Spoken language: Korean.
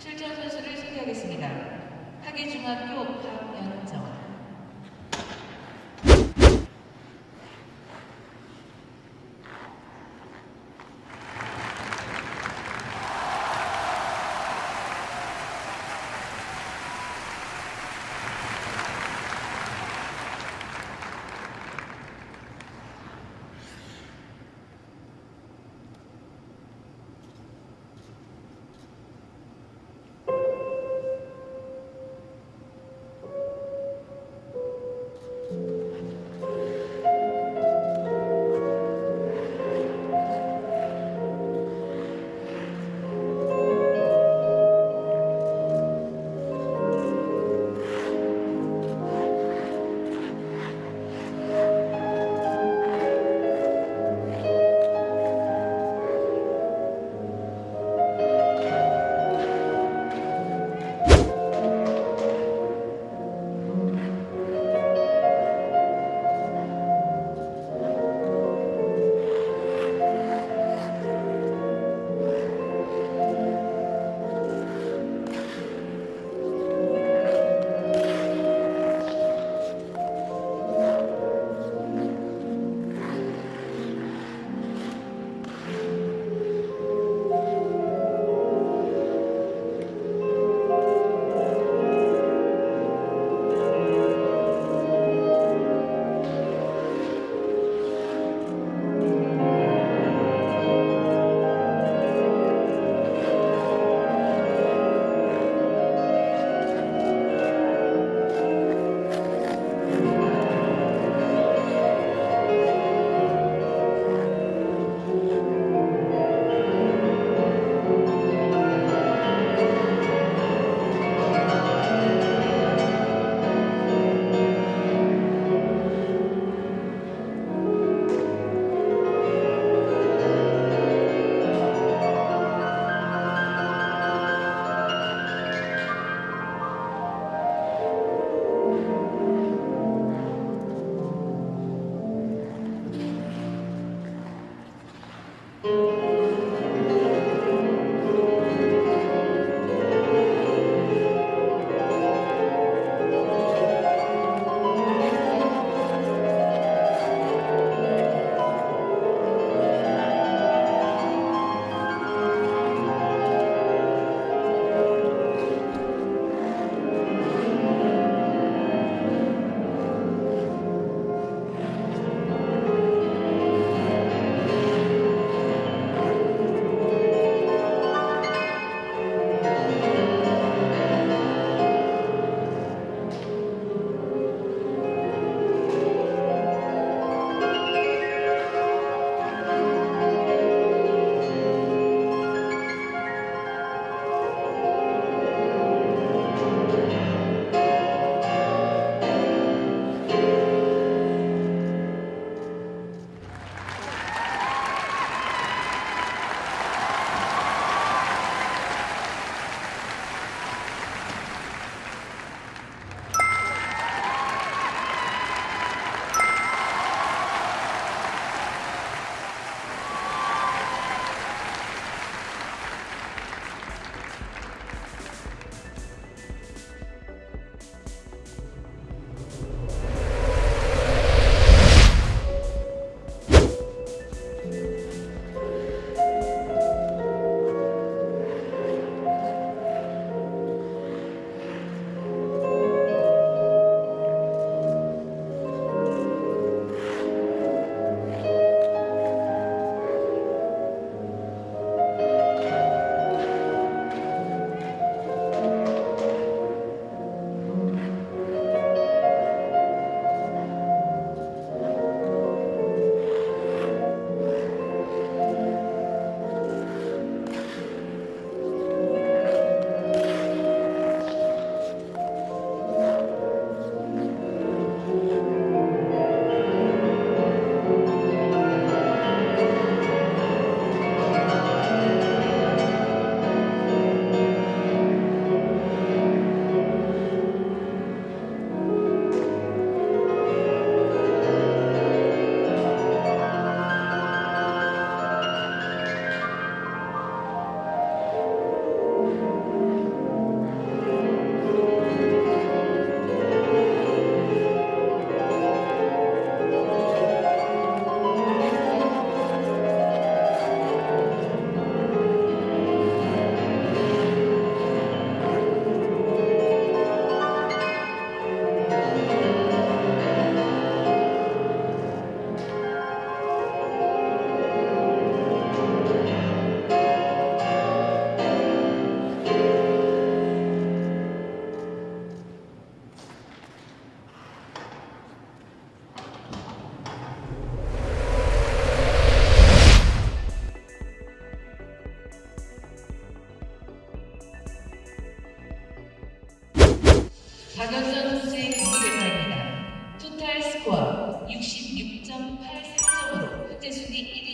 출전 선수를 소개하겠습니다. 하계중학교 박연정 박연선 선수의 경기를 바입니다. 토탈 스코어 66.83점으로 현재 순위 1위